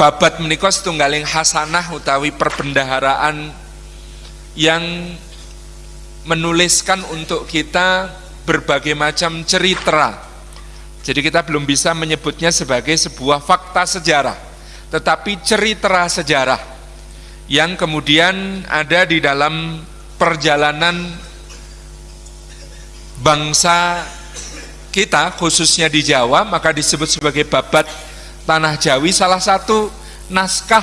babat menika setunggaling hasanah utawi perbendaharaan yang menuliskan untuk kita berbagai macam cerita. Jadi kita belum bisa menyebutnya sebagai sebuah fakta sejarah, tetapi cerita sejarah yang kemudian ada di dalam perjalanan bangsa kita khususnya di Jawa maka disebut sebagai babat Tanah Jawi salah satu naskah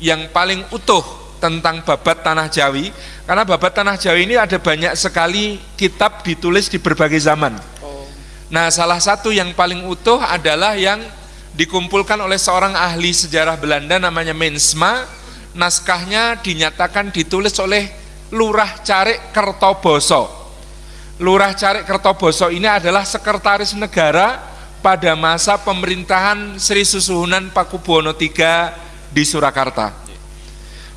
yang paling utuh tentang babat Tanah Jawi. Karena babat Tanah Jawi ini ada banyak sekali kitab ditulis di berbagai zaman. Nah salah satu yang paling utuh adalah yang dikumpulkan oleh seorang ahli sejarah Belanda namanya Mensma. Naskahnya dinyatakan ditulis oleh Lurah Carik Kertoboso. Lurah Carik Kertoboso ini adalah sekretaris negara pada masa pemerintahan Sri Susuhunan Pakubuwono III di Surakarta.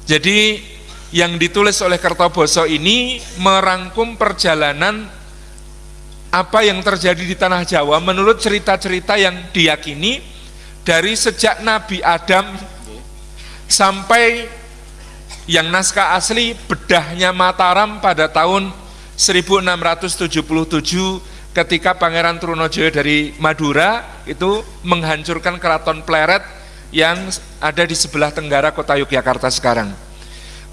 Jadi yang ditulis oleh Kertoboso ini merangkum perjalanan apa yang terjadi di tanah Jawa menurut cerita-cerita yang diyakini dari sejak Nabi Adam sampai yang naskah asli bedahnya Mataram pada tahun 1677 ketika Pangeran Trunojoyo dari Madura itu menghancurkan keraton Pleret yang ada di sebelah tenggara kota Yogyakarta sekarang.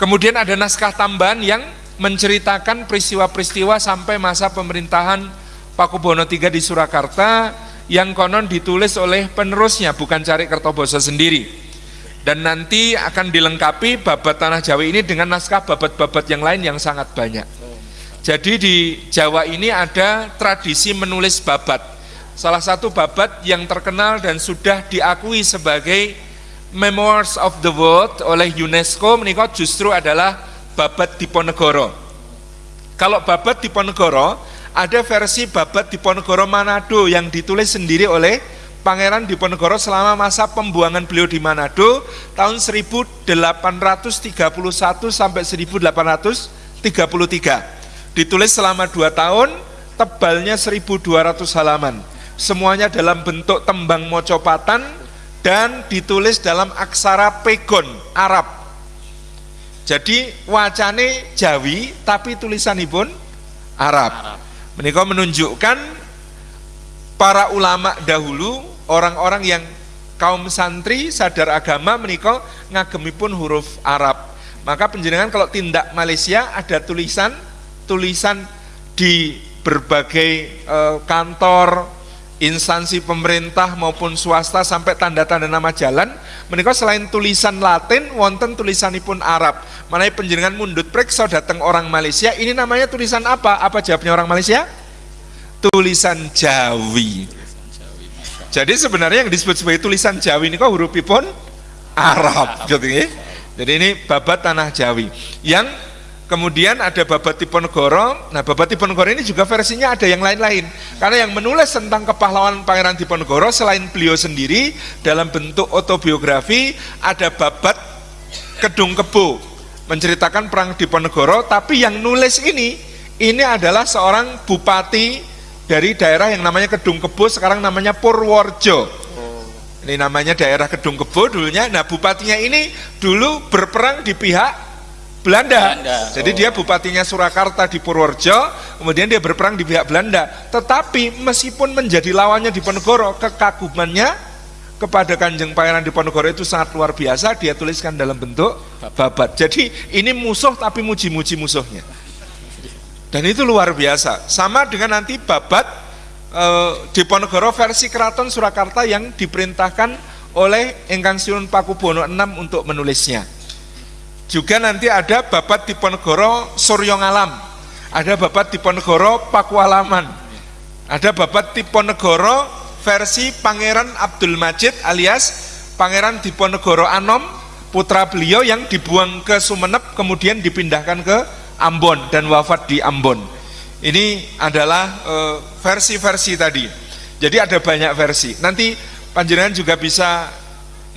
Kemudian ada naskah tambahan yang menceritakan peristiwa-peristiwa sampai masa pemerintahan Pakubono III di Surakarta yang konon ditulis oleh penerusnya bukan Cari Kertoboso sendiri. Dan nanti akan dilengkapi babat tanah Jawa ini dengan naskah babat-babat yang lain yang sangat banyak. Jadi di Jawa ini ada tradisi menulis babat. Salah satu babat yang terkenal dan sudah diakui sebagai Memoirs of the World oleh UNESCO menikah justru adalah babat Diponegoro. Kalau babat Diponegoro, ada versi babat Diponegoro Manado yang ditulis sendiri oleh Pangeran Diponegoro selama masa pembuangan beliau di Manado tahun 1831 sampai 1833 ditulis selama dua tahun, tebalnya 1200 halaman. Semuanya dalam bentuk tembang mocopatan dan ditulis dalam aksara pegon Arab. Jadi wacane Jawi tapi tulisanipun Arab. Arab. Menikah menunjukkan para ulama dahulu, orang-orang yang kaum santri sadar agama menikah ngagemipun huruf Arab. Maka penjenengan kalau tindak Malaysia ada tulisan tulisan di berbagai e, kantor, instansi pemerintah maupun swasta sampai tanda-tanda nama jalan menikah selain tulisan Latin wonten tulisanipun Arab mana penjenengan mundut preksa datang orang Malaysia ini namanya tulisan apa? apa jawabnya orang Malaysia? tulisan Jawi jadi sebenarnya yang disebut sebagai tulisan Jawi ini kok huruf pun Arab gitu ya. jadi ini babat tanah Jawi yang Kemudian ada Babat Diponegoro. Nah, Babat Diponegoro ini juga versinya ada yang lain-lain. Karena yang menulis tentang kepahlawanan Pangeran Diponegoro selain beliau sendiri dalam bentuk autobiografi ada Babat Kedung Kebo menceritakan perang Diponegoro, tapi yang nulis ini ini adalah seorang bupati dari daerah yang namanya Kedung Kebo, sekarang namanya Purworejo. Ini namanya daerah Kedung Kebo dulunya. Nah, bupatinya ini dulu berperang di pihak Belanda. Belanda. Jadi oh. dia bupatinya Surakarta di Purworejo, kemudian dia berperang di pihak Belanda. Tetapi meskipun menjadi lawannya di Ponegoro, kekagumannya kepada Kanjeng Pangeran di Ponegoro itu sangat luar biasa. Dia tuliskan dalam bentuk babat. Jadi ini musuh tapi muji-muji musuhnya. Dan itu luar biasa. Sama dengan nanti babat e, di Ponegoro versi Keraton Surakarta yang diperintahkan oleh Engkang Sinun Pakubono VI untuk menulisnya. Juga nanti ada Babat Diponegoro Suryo Ngalam, ada Babat Diponegoro Pakualaman, ada Babat Diponegoro versi Pangeran Abdul Majid alias Pangeran Diponegoro Anom, putra beliau yang dibuang ke Sumeneb kemudian dipindahkan ke Ambon dan wafat di Ambon. Ini adalah eh, versi-versi uh, tadi. Jadi ada banyak versi. Nanti panjenengan juga bisa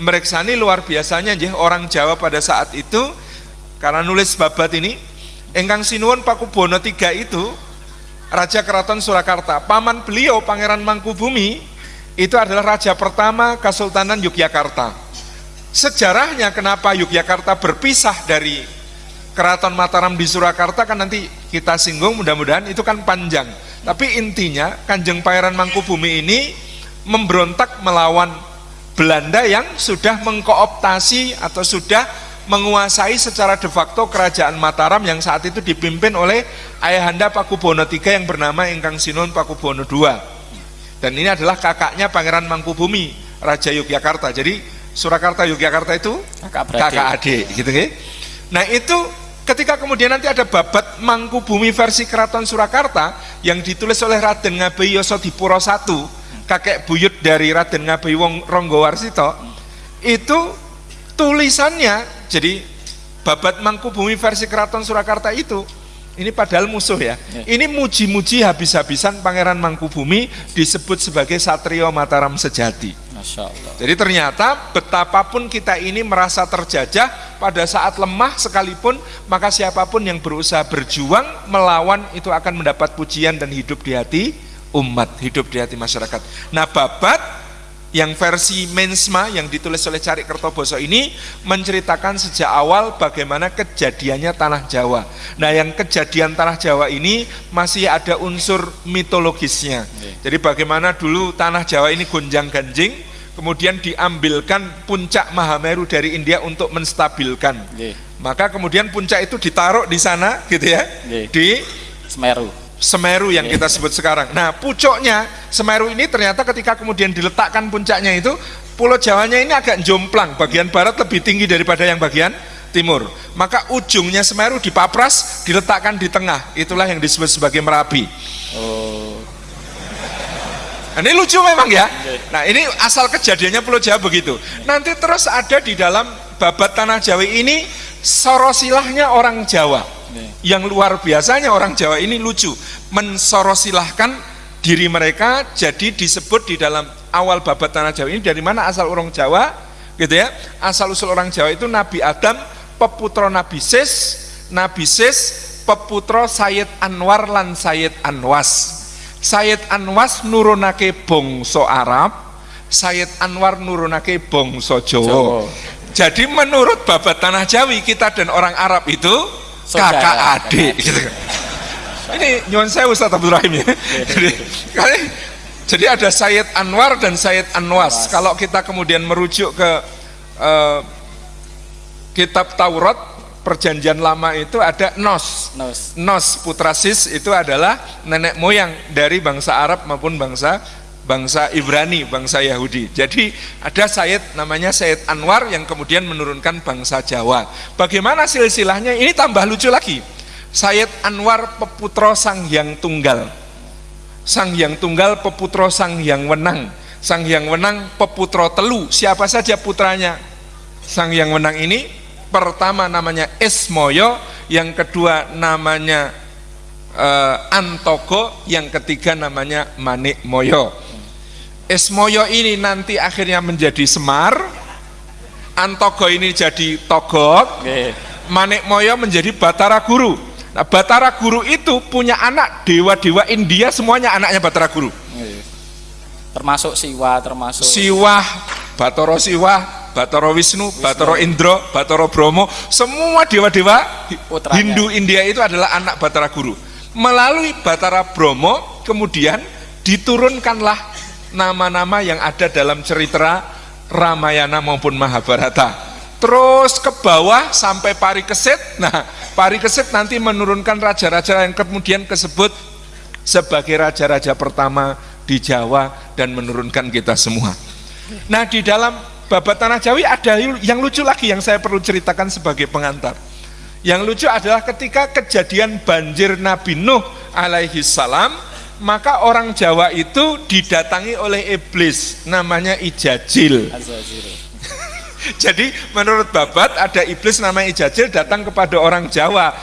mereksani luar biasanya ya orang Jawa pada saat itu karena nulis babat ini Engkang Sinuwun Pakubono III itu Raja Keraton Surakarta paman beliau Pangeran Mangkubumi itu adalah raja pertama Kesultanan Yogyakarta sejarahnya kenapa Yogyakarta berpisah dari Keraton Mataram di Surakarta kan nanti kita singgung mudah-mudahan itu kan panjang. Tapi intinya Kanjeng Pangeran Mangkubumi ini memberontak melawan Belanda yang sudah mengkooptasi atau sudah menguasai secara de facto kerajaan Mataram yang saat itu dipimpin oleh ayahanda Pakubono III yang bernama Ingkang Sinon Pakubono II. Dan ini adalah kakaknya Pangeran Mangkubumi, Raja Yogyakarta. Jadi Surakarta Yogyakarta itu kakak, kakak adik gitu ya. Nah itu ketika kemudian nanti ada babat Mangkubumi versi Keraton Surakarta yang ditulis oleh Raden Ngabei Yosodipuro I, kakek buyut dari Raden Ngabei Wong Ronggowarsito, itu tulisannya jadi babat Mangkubumi versi Keraton Surakarta itu ini padahal musuh ya. ya. Ini muji-muji habis-habisan Pangeran Mangkubumi disebut sebagai Satrio Mataram sejati. Masya Allah. Jadi ternyata betapapun kita ini merasa terjajah pada saat lemah sekalipun, maka siapa pun yang berusaha berjuang melawan itu akan mendapat pujian dan hidup di hati umat, hidup di hati masyarakat. Nah babat yang versi Mensma yang ditulis oleh Cari Kertoboso ini menceritakan sejak awal bagaimana kejadiannya Tanah Jawa. Nah yang kejadian Tanah Jawa ini masih ada unsur mitologisnya. Jadi bagaimana dulu Tanah Jawa ini gonjang ganjing, kemudian diambilkan puncak Mahameru dari India untuk menstabilkan. Maka kemudian puncak itu ditaruh di sana gitu ya, di Semeru Semeru yang kita sebut sekarang. Nah, pucuknya Semeru ini ternyata ketika kemudian diletakkan puncaknya itu, Pulau Jawanya ini agak jomplang, bagian barat lebih tinggi daripada yang bagian timur. Maka ujungnya Semeru dipapras, diletakkan di tengah. Itulah yang disebut sebagai Merapi. Oh. Nah, ini lucu memang ya. Nah, ini asal kejadiannya Pulau Jawa begitu. Nanti terus ada di dalam babat tanah Jawa ini sorosilahnya orang Jawa yang luar biasanya orang Jawa ini lucu. Mensorosilahkan diri mereka jadi disebut di dalam awal babat tanah Jawa ini dari mana asal orang Jawa gitu ya. Asal usul orang Jawa itu Nabi Adam peputro Nabi Sis Nabi Sis peputro Sayyid Anwar lan Sayyid Anwas. Sayyid Anwas nurunake bongso Arab Sayyid Anwar nurunake bongso Jawa. Jadi menurut babat tanah Jawi kita dan orang Arab itu kakak adik gitu. ini nyuwun saya Ustaz Abdul Rahim ya. Jadi kali jadi ada Sayyid Anwar dan Sayyid Anwas. Kalau kita kemudian merujuk ke uh, kitab Taurat perjanjian lama itu ada Nos. Nos, Nos putra Sis itu adalah nenek moyang dari bangsa Arab maupun bangsa bangsa Ibrani, bangsa Yahudi. Jadi ada Sayyid namanya Sayyid Anwar yang kemudian menurunkan bangsa Jawa. Bagaimana silsilahnya? Ini tambah lucu lagi. Sayyid Anwar peputro Sang Hyang Tunggal. Sang Hyang Tunggal peputro Sang Hyang Wenang. Sang Hyang Wenang peputro Telu. Siapa saja putranya? Sang Hyang Wenang ini pertama namanya Esmoyo, yang kedua namanya uh, Antogo, yang ketiga namanya Manik Moyo. Esmoyo ini nanti akhirnya menjadi Semar, Antogo ini jadi Togok, Manik Moyo menjadi Batara Guru. Nah, Batara Guru itu punya anak dewa-dewa India semuanya anaknya Batara Guru. Termasuk Siwa, termasuk Siwa, Batoro Siwa, Batoro Wisnu, Wisnu. Batoro Indro, Batoro Bromo, semua dewa-dewa Hindu India itu adalah anak Batara Guru. Melalui Batara Bromo kemudian diturunkanlah nama-nama yang ada dalam cerita Ramayana maupun Mahabharata. Terus ke bawah sampai Parikesit. Nah Parikesit nanti menurunkan raja-raja yang kemudian disebut sebagai raja-raja pertama di Jawa dan menurunkan kita semua. Nah di dalam babat tanah Jawi ada yang lucu lagi yang saya perlu ceritakan sebagai pengantar. Yang lucu adalah ketika kejadian banjir Nabi Nuh alaihi salam maka orang Jawa itu didatangi oleh iblis namanya Ijajil jadi menurut Babat ada iblis namanya Ijajil datang kepada orang Jawa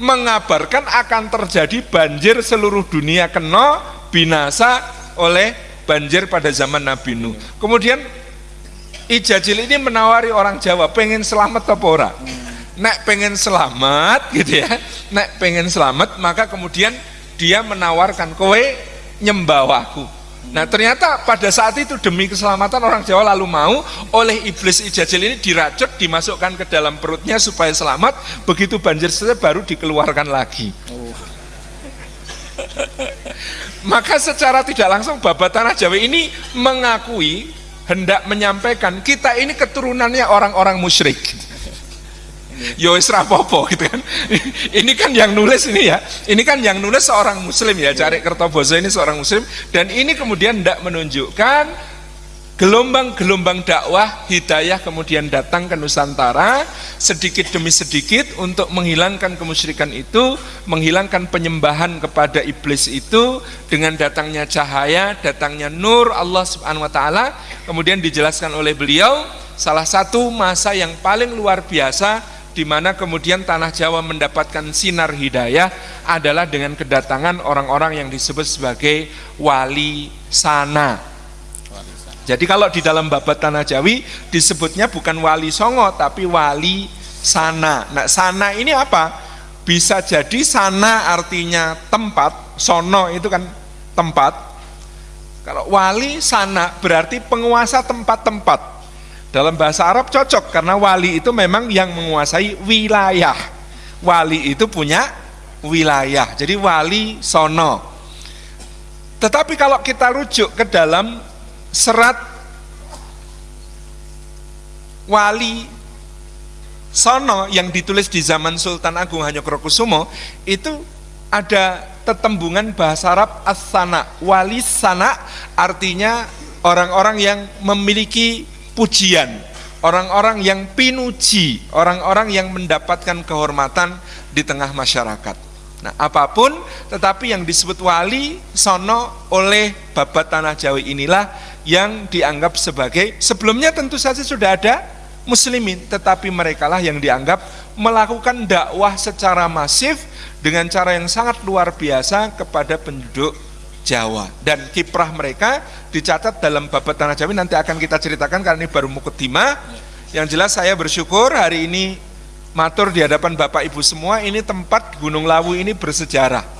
mengabarkan akan terjadi banjir seluruh dunia kena binasa oleh banjir pada zaman Nabi Nuh. Kemudian Ijajil ini menawari orang Jawa pengen selamat apa ora? Nek pengen selamat gitu ya. Nek pengen selamat maka kemudian dia menawarkan kowe nyembawahku Nah ternyata pada saat itu demi keselamatan orang Jawa lalu mau oleh iblis ijajil ini diracun dimasukkan ke dalam perutnya supaya selamat begitu banjir selesai baru dikeluarkan lagi. Oh. Maka secara tidak langsung Babat Tanah Jawa ini mengakui hendak menyampaikan kita ini keturunannya orang-orang musyrik yo wis rapopo gitu kan. Ini kan yang nulis ini ya. Ini kan yang nulis seorang muslim ya cari kertoboso ini seorang muslim. Dan ini kemudian tidak menunjukkan gelombang-gelombang dakwah hidayah kemudian datang ke Nusantara sedikit demi sedikit untuk menghilangkan kemusyrikan itu menghilangkan penyembahan kepada iblis itu dengan datangnya cahaya datangnya nur Allah subhanahu wa ta'ala. Kemudian dijelaskan oleh beliau salah satu masa yang paling luar biasa di mana kemudian tanah Jawa mendapatkan sinar hidayah adalah dengan kedatangan orang-orang yang disebut sebagai wali sana. Jadi kalau di dalam babat tanah Jawi disebutnya bukan wali songo tapi wali sana. Nah sana ini apa? Bisa jadi sana artinya tempat, sono itu kan tempat. Kalau wali sana berarti penguasa tempat-tempat. Dalam bahasa Arab cocok karena wali itu memang yang menguasai wilayah. Wali itu punya wilayah. Jadi wali sono. Tetapi kalau kita rujuk ke dalam serat wali sono yang ditulis di zaman Sultan Agung Hanyokrokusumo itu ada tetembungan bahasa Arab as-sana. Wali sana artinya orang-orang yang memiliki pujian, orang-orang yang pinuji, orang-orang yang mendapatkan kehormatan di tengah masyarakat. Nah, apa pun tetapi yang disebut wali sono oleh babat tanah Jawa inilah yang dianggap sebagai sebelumnya tentu saja sudah ada muslimin, tetapi merekalah yang dianggap melakukan dakwah secara masif dengan cara yang sangat luar biasa kepada penduduk Jawa. Dan kiprah mereka dicatat dalam babat tanah Jawi nanti akan kita ceritakan karena ini baru muketima yang jelas saya bersyukur hari ini matur di hadapan Bapak Ibu semua ini tempat Gunung Lawu ini bersejarah